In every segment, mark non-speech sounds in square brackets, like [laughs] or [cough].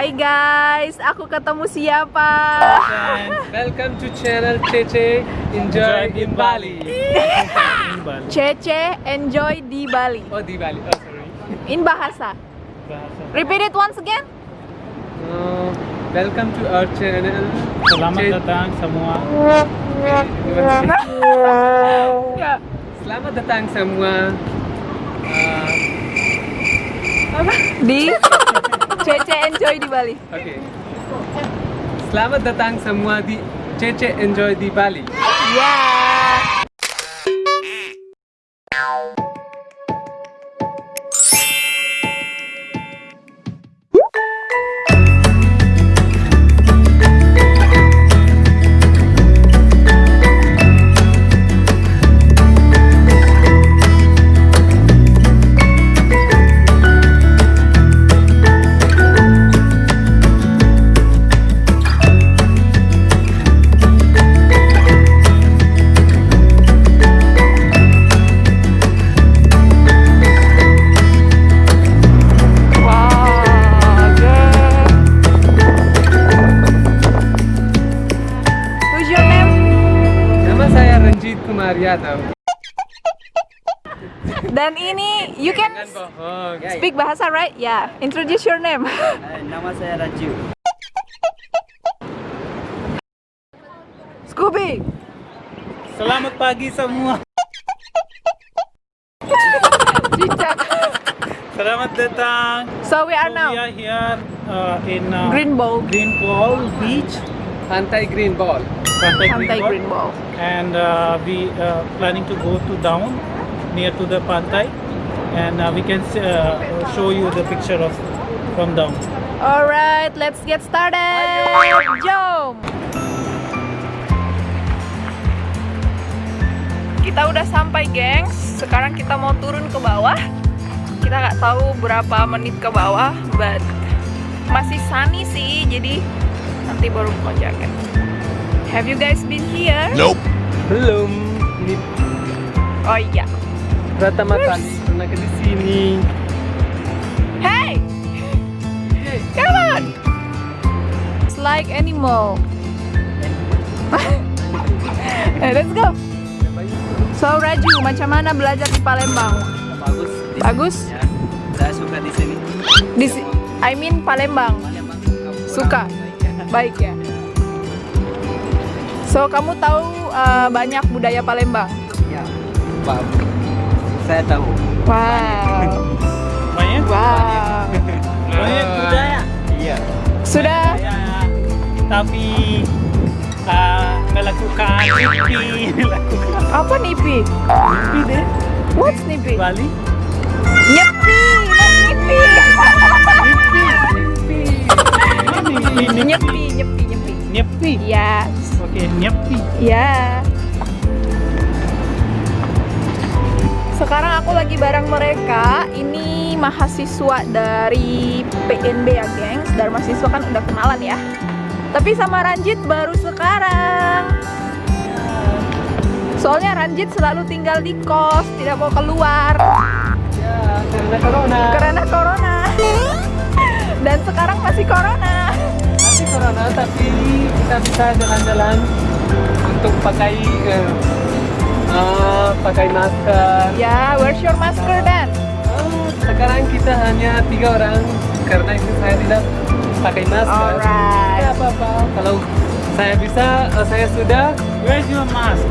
Hai guys, aku ketemu siapa? Welcome to channel Cece Enjoy in Bali. [laughs] Cece enjoy di Bali. Oh di Bali. Oh sorry. In bahasa. Repeat it once again. Uh, welcome to our channel. Selamat datang semua. Ya. Selamat datang semua. Uh, Di [laughs] Cece enjoy di Bali. Oke. Selamat datang semua di Cece Enjoy di Bali. Ya. Kumar Yadav. Dan ini you can Jangan bohong. speak bahasa right? Ya. Introduce your name. Nama saya Raju. Scooby. Selamat pagi semua. Cicak. Selamat datang. So we are So now We are here uh, in uh, Green Bowl. Green Ball Beach, Pantai Green Ball. Pantai, Pantai Green Ball. Green Bowl. and uh, we uh, planning to go to down near to the pantai, and uh, we can uh, show you the picture of from down. Alright, let's get started. Jom. Kita udah sampai, gengs. Sekarang kita mau turun ke bawah. Kita nggak tahu berapa menit ke bawah, but masih sunny sih, jadi nanti baru mau jaket. Have you guys been here? Belum. Ini Oh iya. pertama kali pernah ke di sini. Hey, [laughs] come on. It's like animal. [laughs] Eh, let's go. So Raju, macam mana belajar di Palembang? Bagus. Di Bagus? Ya. Saya suka di sini. Di si- I mean Palembang. Palembang Suka. Baik ya. So kamu tahu uh, banyak budaya Palembang? Ya. Pak. Saya tahu. Wow. Banyak, Wow. banyak budaya. Iya. Sudah Ya, tapi uh, melakukan nipi, melakukan [laughs] apa nipi? nipi deh What's nipi? Bali. Nyepi, not nipi. Nipi, nipi, nipi, Nyepi, nyepi, nyepi. nyepi. Yes. Oke, nyepi. Ya. Sekarang aku lagi bareng mereka. Ini mahasiswa dari PNB ya, gengs. Dari mahasiswa kan udah kenalan ya. Tapi sama Ranjit baru sekarang. Soalnya Ranjit selalu tinggal di kos, tidak mau keluar Ya, karena corona. karena corona. Dan sekarang masih corona. Corona tapi kita bisa jalan-jalan untuk pakai eh, eh, pakai masker. Ya, where's your masker dan? Oh, sekarang kita hanya tiga orang karena itu saya tidak pakai masker. Alright. Tidak apa-apa. Kalau saya bisa, eh, saya sudah. Where's your mask?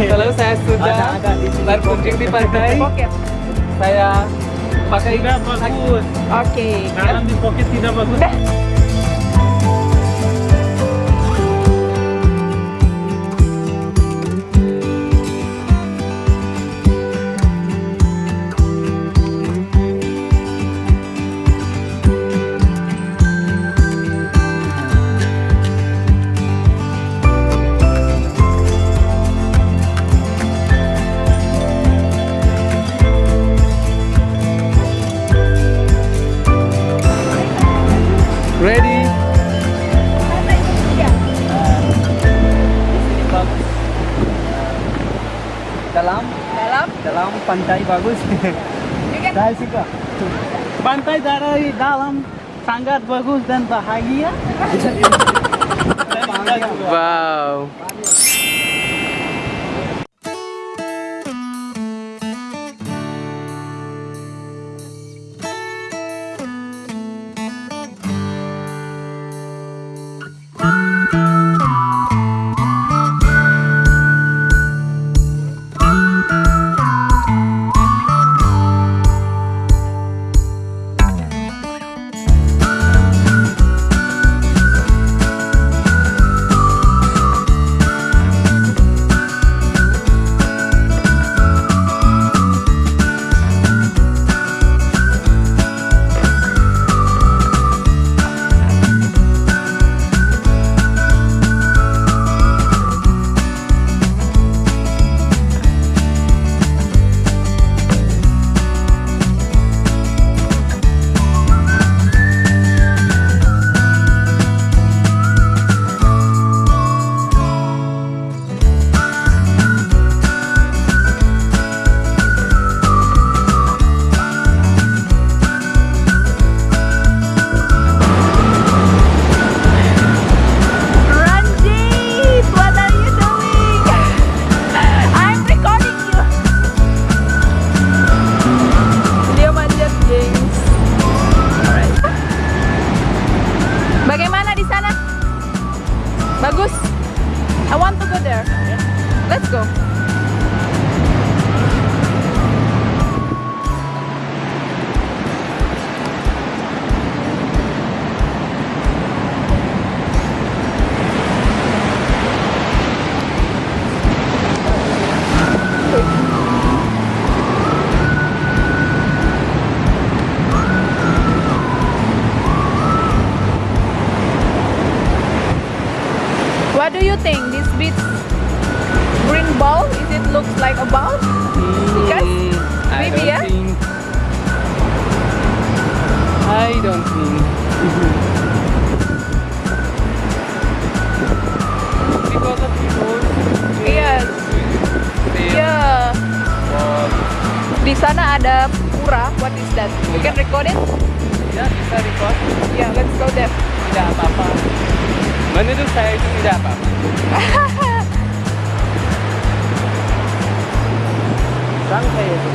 Kalau saya sudah Ada- ada berkunjung di pantai, saya pakai Tidak bagus. Oke. Dalam di pocket tidak bagus. Pantai bagus. Saya suka. Pantai dari dalam sangat bagus dan bahagia. Wow. Do you think? This beach green ball? Is it looks like a ball? Because Mm, I maybe, don't yeah? think. I don't think. because of people. Yes. Yeah. Di sana ada pura. What is that? We can record it. Ya bisa record. Yeah, let's go there. Tidak apa-apa. Menurut saya itu tidak apa-apa. Sampai itu.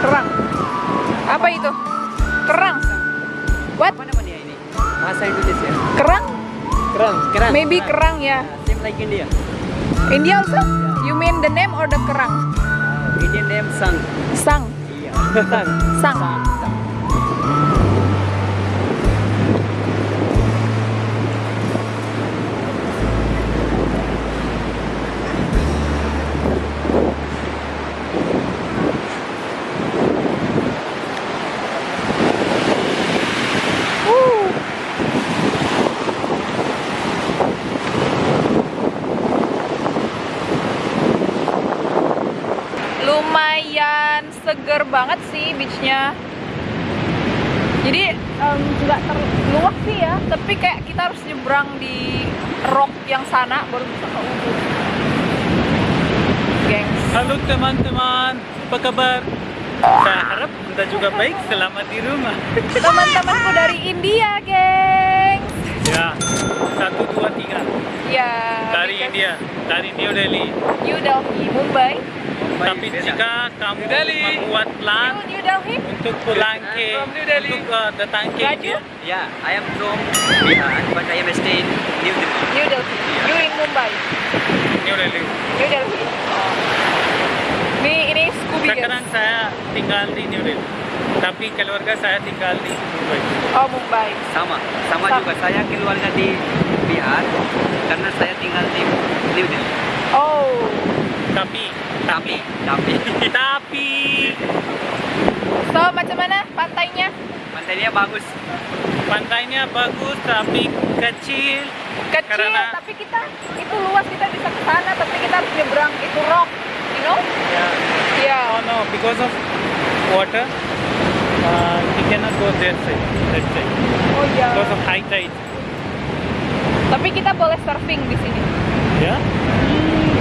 Kerang. Apa itu? Kerang. What? Apa namanya ini? Bahasa Indonesia. Kerang? Keren. Kerang. Maybe kerang ya. Same like India. India also? You mean the name or the kerang? Indian name Sang. Sang. Iya. [laughs] Sang. Sang. Woo. Em, nggak terluas sih ya tapi kayak kita harus nyebrang di rock yang sana baru bisa ke ujung gengs Halo teman-teman, apa kabar? Saya harap Anda juga baik, selamat di rumah. teman-temanku dari India gengs Ya, satu dua tiga ya dari because India, dari New Delhi. New Delhi Mumbai Tapi jika kamu membuat plan New, New Delhi untuk pulang ke From New Delhi. untuk uh, datang ke Raju? India, Yeah, I am from Bihar, but I am staying in New Delhi. New Delhi you in Mumbai New Delhi. New Delhi oh. Sekarang saya tinggal di New Delhi. Tapi keluarga saya tinggal di Mumbai. oh Mumbai Sama, sama Sama. juga saya keluarga di Bihar karena saya tinggal di New Delhi. oh Tapi, Tapi, tapi [laughs] tapi so macam mana pantainya pantainya bagus. pantainya bagus tapi kecil. kecil Karena- tapi kita itu luas kita bisa ke sana tapi kita harus nyebrang itu rock you know Yeah. ya Oh no, because of water, uh, we cannot go that side. That side. oh ya Because of high tide. tapi kita boleh surfing di sini Ya?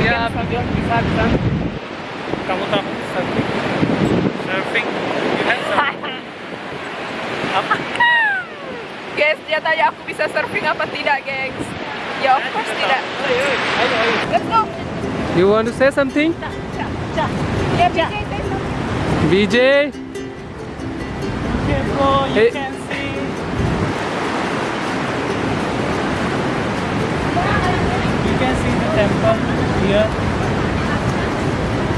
Ya, bisa bisa bisa. Kamu tahu surfing? Surfing. You have surfing. [laughs] Apa? Guys, dia tanya aku bisa surfing apa tidak, gengs. Ya, of course tidak. Let's go. You want to say something? Ya, BJ, say something. VJ? Okay, bro, you Hey. can see. You can see the temple here.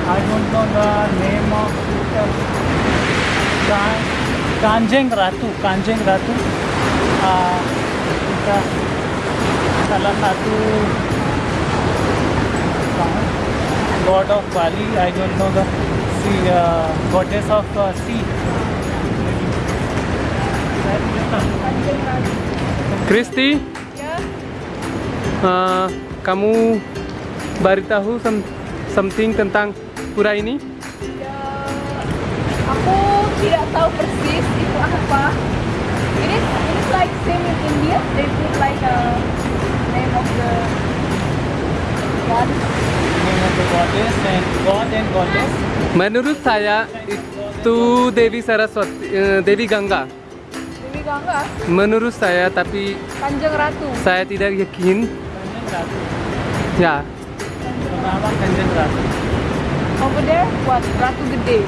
I don't know the name of it. Kan- Kanjeng Ratu, Kanjeng Ratu. Uh, kita salah satu uh, god of Bali. I don't know the sea, uh, goddess of uh, sea. Kristi, Ya, uh, kamu beritahu some, something tentang pura ini? ya, aku tidak tahu persis itu apa. Ini ini like same in India. They put like a name of the god. Name of the goddess and god and goddess. Menurut saya itu Dewi Saraswati, eh, Dewi Gangga. Dewi Gangga, Menurut saya, tapi Kanjeng Ratu. saya tidak yakin. Kanjeng Ratu. Ya, Bernama Kanjeng Ratu. Over there, what? Ratu Gede.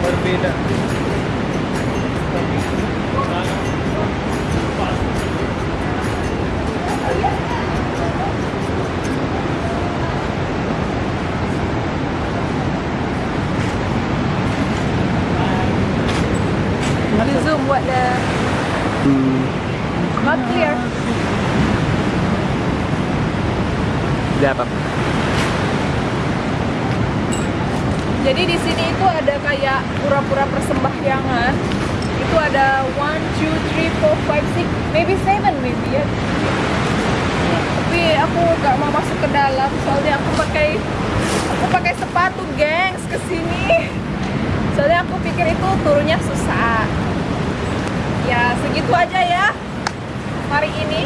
Berbeda. You what the hmm, not clear. tidak apa. Jadi di sini itu ada kayak pura-pura persembahyangan. Itu ada one, two, three, four, five, six, maybe seven maybe ya. Tapi aku gak mau masuk ke dalam soalnya aku pakai aku pakai sepatu gengs ke sini. Soalnya aku pikir itu turunnya susah ya segitu aja ya hari ini.